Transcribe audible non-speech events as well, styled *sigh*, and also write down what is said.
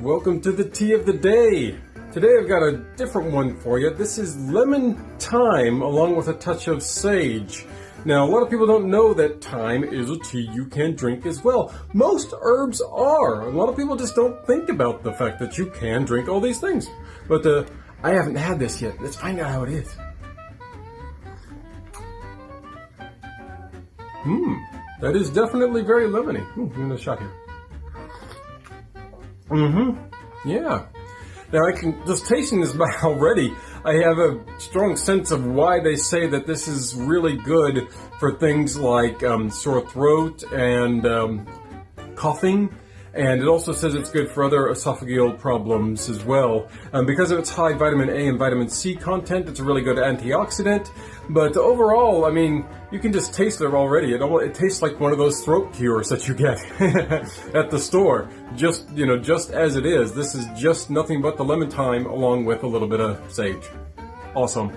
welcome to the tea of the day. Today I've got a different one for you. This is lemon thyme along with a touch of sage. Now, a lot of people don't know that thyme is a tea you can drink as well. Most herbs are. A lot of people just don't think about the fact that you can drink all these things. But uh, I haven't had this yet. Let's find out how it is. Mmm, that is definitely very lemony. Ooh, give me a shot here. Mm-hmm. Yeah. Now I can just tasting this *laughs* already. I have a strong sense of why they say that this is really good for things like um, sore throat and um, coughing and it also says it's good for other esophageal problems as well. Um, because of its high vitamin A and vitamin C content, it's a really good antioxidant. But overall, I mean, you can just taste it already. It, it tastes like one of those throat cures that you get *laughs* at the store. Just, you know, just as it is. This is just nothing but the lemon thyme along with a little bit of sage. Awesome.